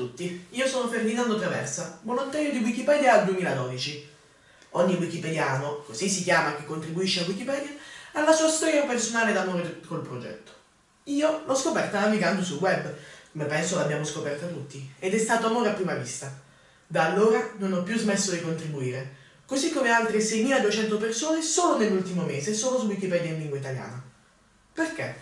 tutti, io sono Ferdinando Traversa, volontario di Wikipedia al 2012. Ogni wikipediano, così si chiama chi contribuisce a Wikipedia, ha la sua storia personale d'amore col progetto. Io l'ho scoperta navigando sul web, come penso l'abbiamo scoperta tutti, ed è stato amore a prima vista. Da allora non ho più smesso di contribuire, così come altre 6.200 persone solo nell'ultimo mese, solo su Wikipedia in lingua italiana. Perché?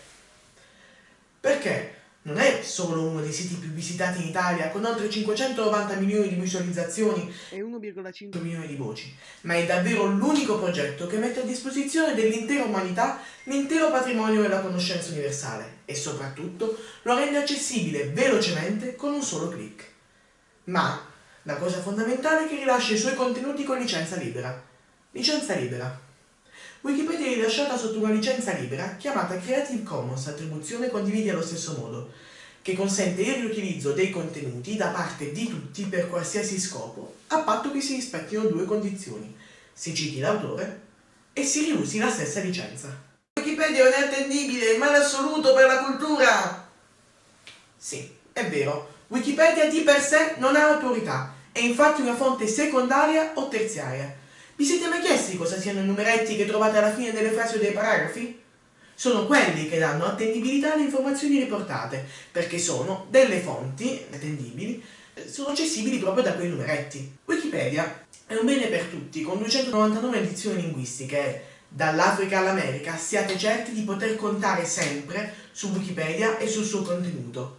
Perché non è solo uno dei siti più visitati in Italia, con oltre 590 milioni di visualizzazioni e 1,5 milioni di voci, ma è davvero l'unico progetto che mette a disposizione dell'intera umanità l'intero patrimonio della conoscenza universale e soprattutto lo rende accessibile velocemente con un solo clic. Ma la cosa fondamentale è che rilascia i suoi contenuti con licenza libera. Licenza libera. Wikipedia è rilasciata sotto una licenza libera chiamata Creative Commons attribuzione condividi allo stesso modo, che consente il riutilizzo dei contenuti da parte di tutti per qualsiasi scopo, a patto che si rispettino due condizioni. Si citi l'autore e si riusi la stessa licenza. Wikipedia è attendibile, è male assoluto per la cultura! Sì, è vero, Wikipedia di per sé non ha autorità, è infatti una fonte secondaria o terziaria vi siete mai chiesti cosa siano i numeretti che trovate alla fine delle frasi o dei paragrafi? Sono quelli che danno attendibilità alle informazioni riportate, perché sono delle fonti attendibili, eh, sono accessibili proprio da quei numeretti. Wikipedia è un bene per tutti, con 299 edizioni linguistiche dall'Africa all'America siate certi di poter contare sempre su Wikipedia e sul suo contenuto.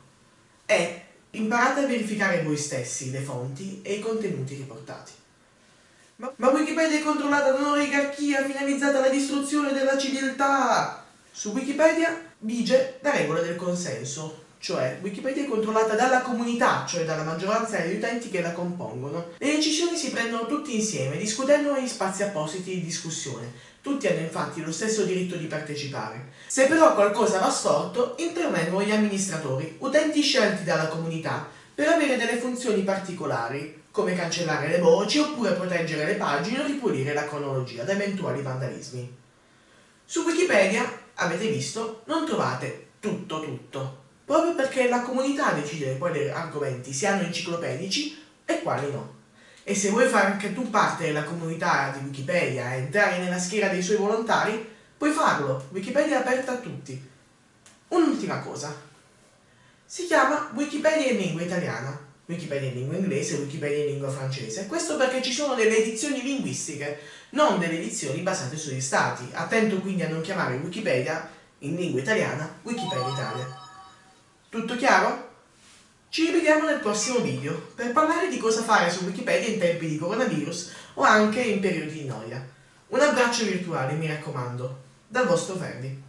E imparate a verificare voi stessi le fonti e i contenuti riportati. Ma, ma Wikipedia è controllata da un'oligarchia finalizzata alla distruzione della civiltà! Su Wikipedia vige la regola del consenso, cioè Wikipedia è controllata dalla comunità, cioè dalla maggioranza degli utenti che la compongono. Le decisioni si prendono tutti insieme, discutendo negli spazi appositi di discussione. Tutti hanno infatti lo stesso diritto di partecipare. Se però qualcosa va storto, intervengono gli amministratori, utenti scelti dalla comunità, per avere delle funzioni particolari, come cancellare le voci oppure proteggere le pagine o ripulire la cronologia da eventuali vandalismi. Su Wikipedia, avete visto, non trovate tutto tutto, proprio perché la comunità decide quali argomenti siano enciclopedici e quali no. E se vuoi fare anche tu parte della comunità di Wikipedia e entrare nella schiera dei suoi volontari, puoi farlo, Wikipedia è aperta a tutti. Un'ultima cosa, si chiama Wikipedia in lingua italiana, Wikipedia in lingua inglese Wikipedia in lingua francese. Questo perché ci sono delle edizioni linguistiche, non delle edizioni basate sugli stati. Attento quindi a non chiamare Wikipedia in lingua italiana Wikipedia Italia. Tutto chiaro? Ci rivediamo nel prossimo video per parlare di cosa fare su Wikipedia in tempi di coronavirus o anche in periodi di noia. Un abbraccio virtuale, mi raccomando, dal vostro Ferdi.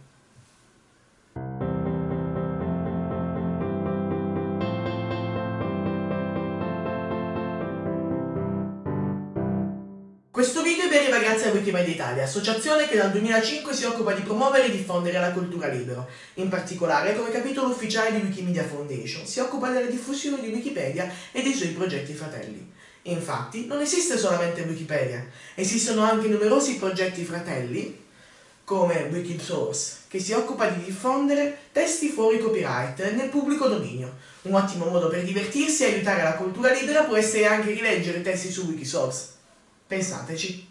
Questo video vi arriva grazie a Wikimedia Italia, associazione che dal 2005 si occupa di promuovere e diffondere la cultura libera. In particolare, come capitolo ufficiale di Wikimedia Foundation, si occupa della diffusione di Wikipedia e dei suoi progetti fratelli. Infatti, non esiste solamente Wikipedia, esistono anche numerosi progetti fratelli, come Wikisource, che si occupa di diffondere testi fuori copyright nel pubblico dominio. Un ottimo modo per divertirsi e aiutare la cultura libera può essere anche rileggere testi su Wikisource. Pensateci.